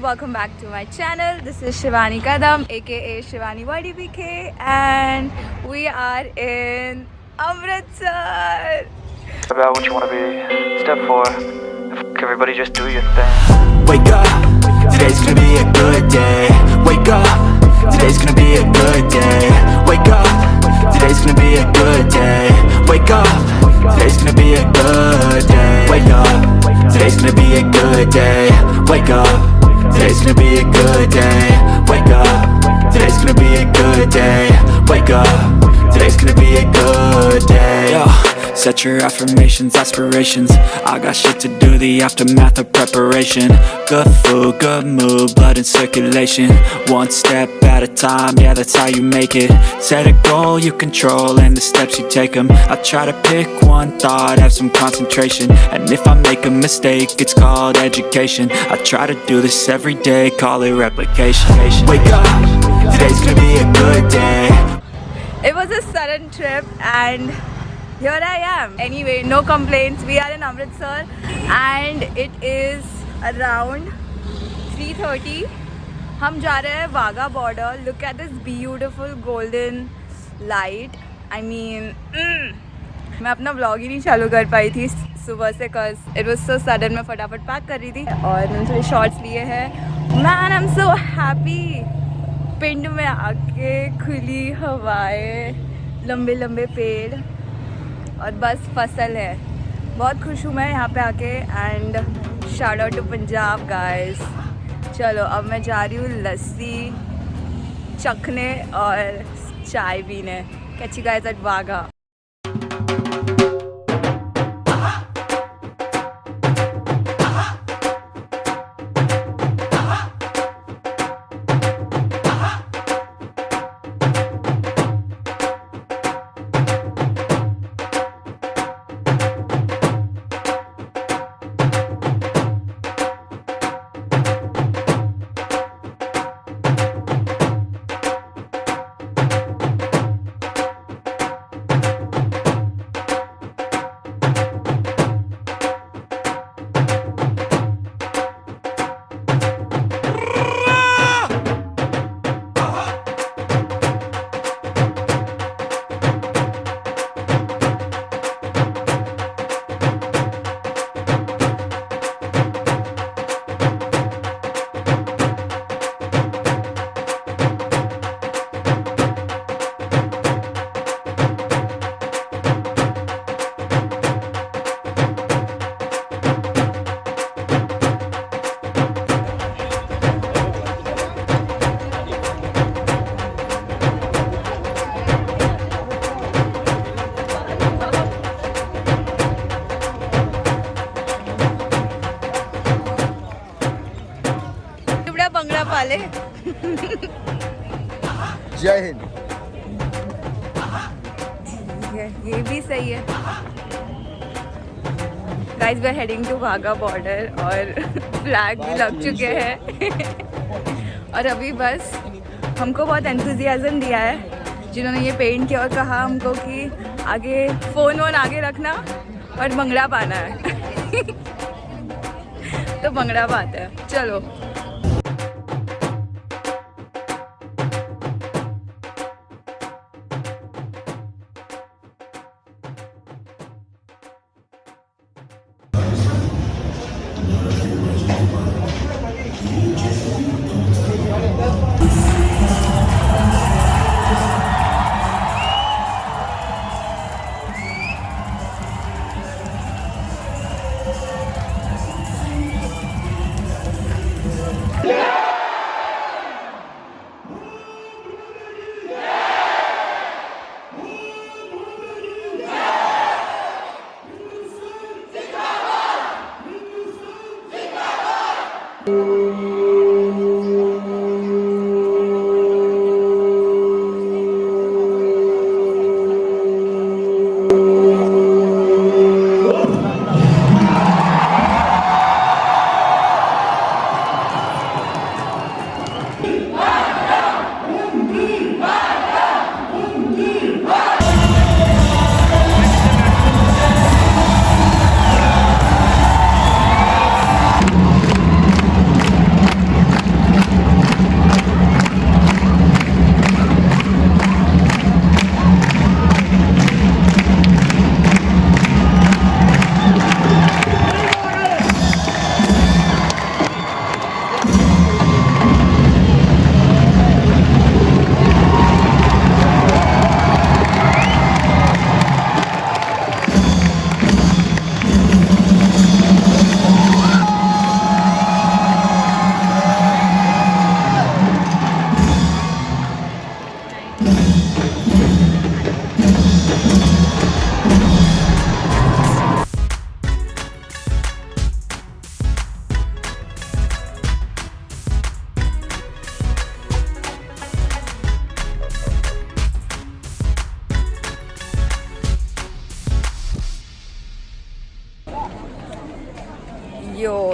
welcome back to my channel. This is Shivani Kadam, aka Shivani YDBK, and we are in Amritsar. about what you want to be. Step four, everybody just do your thing. Wake up, today's gonna be a good day. Wake up, today's gonna be a good day. Wake up, today's gonna be a good day. Wake up, today's gonna be a good day. Wake up, today's gonna be a good day. Wake up, today's gonna be a good day. Wake up, today's gonna be a good day. Wake up, today's gonna be a good day. Yo. Set your affirmations, aspirations. I got shit to do, the aftermath of preparation. Good food, good mood, blood in circulation. One step at a time, yeah that's how you make it. Set a goal you control and the steps you take them I try to pick one thought, have some concentration. And if I make a mistake, it's called education. I try to do this every day, call it replication. Wake up, today's gonna be a good day. It was a sudden trip, and here I am. Anyway, no complaints. We are in Amritsar, and it is around 3:30. हम जा रहे हैं Wagah border look at this beautiful golden light I mean मैं अपना vlog ही नहीं चालू कर पाई थी सुबह से कज इट वॉज़ सो सडन मैं फटाफट पैक कर रही थी। और मैंने थोड़े शॉर्ट्स लिए हैं। Man I am so happy पिंड में आके खुली हवाएँ लंबे लंबे पेड़। और बस फ़सल है। बहुत खुश हूँ मैं यहाँ पे आके and shout out to Punjab guys चलो, अब मैं जा रही हूँ लस्सी चखने और चाय पीने। कैची गाइस एट वाघा जय हिंद। ये भी सही है। Guys we heading to Wagah border और फ्लैग भी लग चुके हैं। और अभी बस हमको बहुत एंथुजियाज़म दिया है, जिन्होंने ये पेंट किया और कहा हमको कि आगे फ़ोन वोन आगे रखना और भंगड़ा पाना है। तो भंगड़ा पाते हैं। चलो।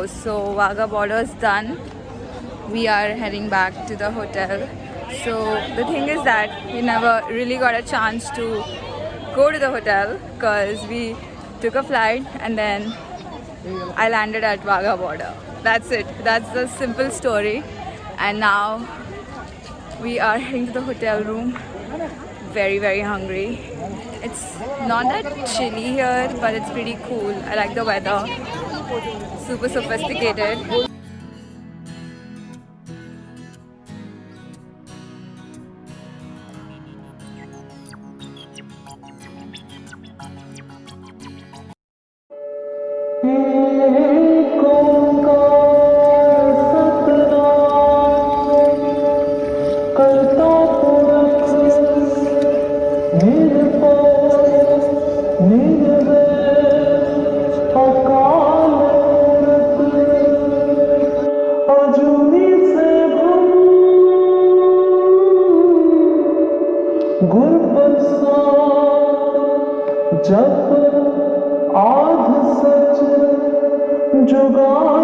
Yo, so Wagah border is done. We are heading back to the hotel. So the thing is that we never really got a chance to go to the hotel because we took a flight and then I landed at Wagah border. That's it. That's the simple story. And now we are heading to the hotel room. Very, very hungry. It's not that chilly here, but it's pretty cool. I like the weather. Super sophisticated. सा जब आध सच जुगा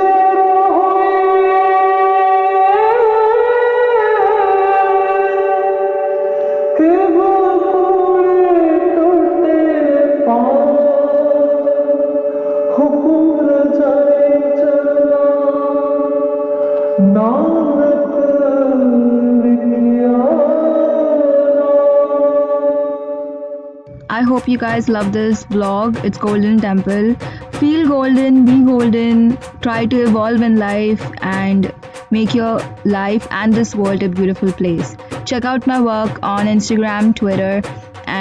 I hope you guys love this vlog. It's Golden Temple. Feel golden, be golden, try to evolve in life and make your life and this world a beautiful place. Check out my work on Instagram, Twitter,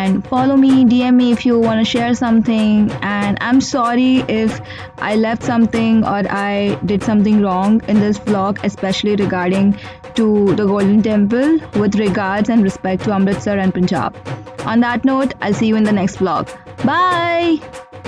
and follow me, DM me if you want to share something. And I'm sorry if I left something or I did something wrong in this vlog, especially regarding to the Golden Temple, with regards and respect to Amritsar and Punjab. On that note, I'll see you in the next vlog. Bye!